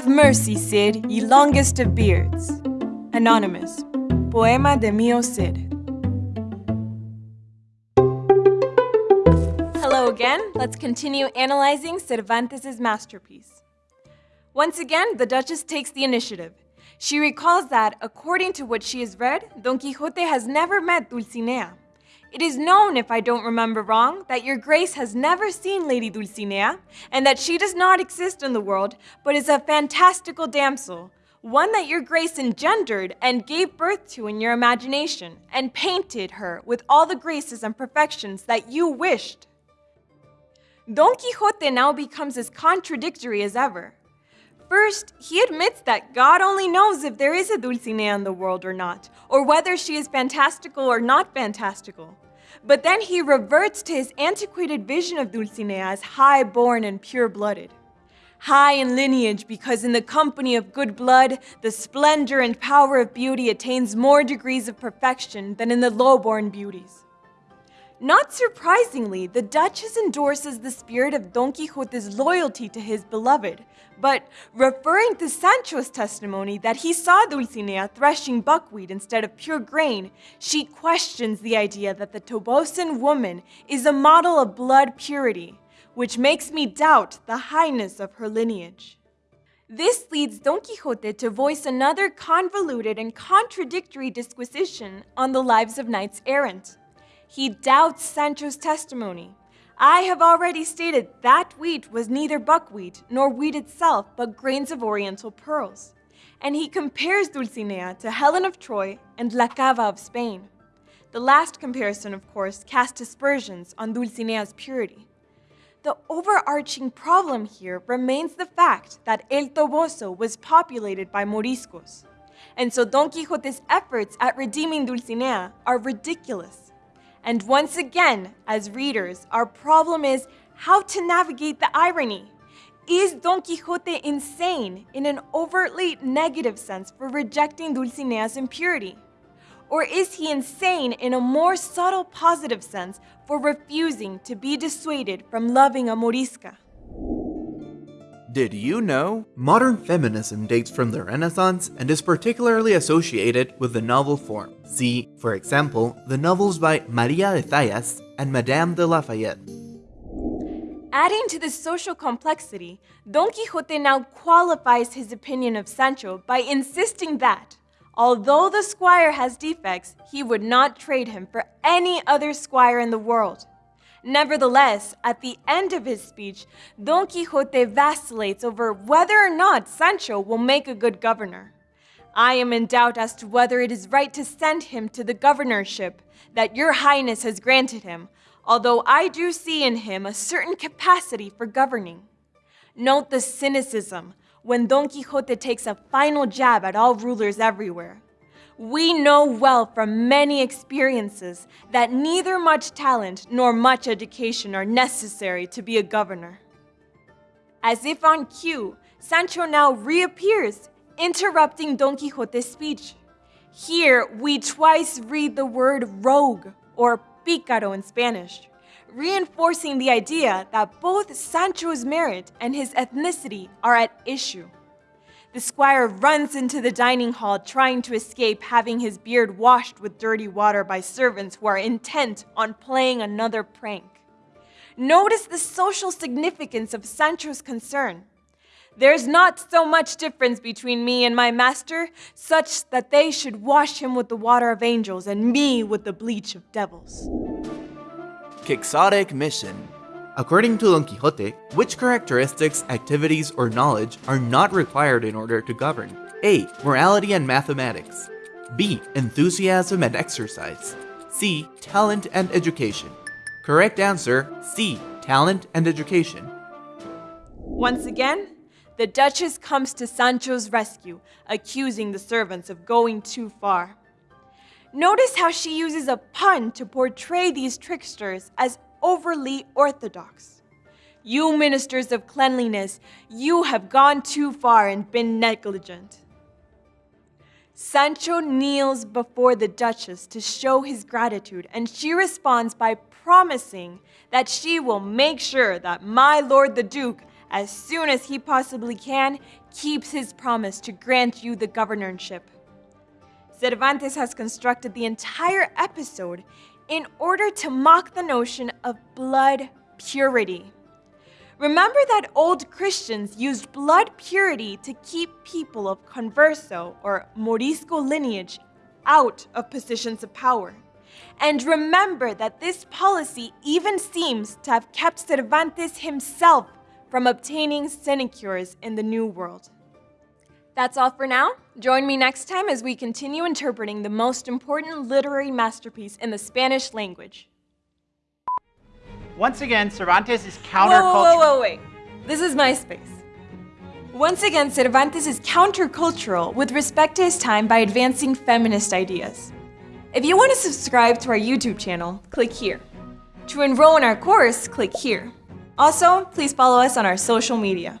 Have mercy, Cid, ye longest of beards. Anonymous. Poema de Mio Cid. Hello again. Let's continue analyzing Cervantes' masterpiece. Once again, the Duchess takes the initiative. She recalls that, according to what she has read, Don Quixote has never met Dulcinea. It is known, if I don't remember wrong, that your grace has never seen Lady Dulcinea, and that she does not exist in the world, but is a fantastical damsel, one that your grace engendered and gave birth to in your imagination, and painted her with all the graces and perfections that you wished. Don Quixote now becomes as contradictory as ever. First, he admits that God only knows if there is a Dulcinea in the world or not, or whether she is fantastical or not fantastical. But then he reverts to his antiquated vision of Dulcinea as high-born and pure-blooded. High in lineage because in the company of good blood, the splendor and power of beauty attains more degrees of perfection than in the low-born beauties. Not surprisingly, the Duchess endorses the spirit of Don Quixote's loyalty to his beloved, but referring to Sancho's testimony that he saw Dulcinea threshing buckwheat instead of pure grain, she questions the idea that the Tobosan woman is a model of blood purity, which makes me doubt the highness of her lineage. This leads Don Quixote to voice another convoluted and contradictory disquisition on the lives of knights errant. He doubts Sancho's testimony. I have already stated that wheat was neither buckwheat nor wheat itself, but grains of oriental pearls. And he compares Dulcinea to Helen of Troy and La Cava of Spain. The last comparison, of course, casts aspersions on Dulcinea's purity. The overarching problem here remains the fact that El Toboso was populated by Moriscos. And so Don Quixote's efforts at redeeming Dulcinea are ridiculous. And once again, as readers, our problem is how to navigate the irony. Is Don Quixote insane in an overtly negative sense for rejecting Dulcinea's impurity? Or is he insane in a more subtle positive sense for refusing to be dissuaded from loving a Morisca? Did you know? Modern feminism dates from the Renaissance and is particularly associated with the novel form. See, for example, the novels by Maria de Zayas and Madame de Lafayette. Adding to this social complexity, Don Quixote now qualifies his opinion of Sancho by insisting that, although the squire has defects, he would not trade him for any other squire in the world. Nevertheless, at the end of his speech, Don Quixote vacillates over whether or not Sancho will make a good governor. I am in doubt as to whether it is right to send him to the governorship that your highness has granted him, although I do see in him a certain capacity for governing. Note the cynicism when Don Quixote takes a final jab at all rulers everywhere. We know well from many experiences that neither much talent nor much education are necessary to be a governor. As if on cue, Sancho now reappears, interrupting Don Quixote's speech. Here, we twice read the word rogue, or pícaro in Spanish, reinforcing the idea that both Sancho's merit and his ethnicity are at issue. The squire runs into the dining hall trying to escape having his beard washed with dirty water by servants who are intent on playing another prank. Notice the social significance of Sancho's concern. There's not so much difference between me and my master, such that they should wash him with the water of angels and me with the bleach of devils. Quixotic Mission According to Don Quixote, which characteristics, activities, or knowledge are not required in order to govern? A. Morality and mathematics. B. Enthusiasm and exercise. C. Talent and education. Correct answer C. Talent and education. Once again, the Duchess comes to Sancho's rescue, accusing the servants of going too far. Notice how she uses a pun to portray these tricksters as overly orthodox. You ministers of cleanliness, you have gone too far and been negligent. Sancho kneels before the Duchess to show his gratitude, and she responds by promising that she will make sure that my lord the Duke as soon as he possibly can, keeps his promise to grant you the governorship. Cervantes has constructed the entire episode in order to mock the notion of blood purity. Remember that old Christians used blood purity to keep people of converso or morisco lineage out of positions of power. And remember that this policy even seems to have kept Cervantes himself from obtaining sinecures in the New World. That's all for now. Join me next time as we continue interpreting the most important literary masterpiece in the Spanish language. Once again, Cervantes is countercultural. whoa, whoa, whoa, wait. This is my space. Once again, Cervantes is countercultural with respect to his time by advancing feminist ideas. If you want to subscribe to our YouTube channel, click here. To enroll in our course, click here. Also, please follow us on our social media.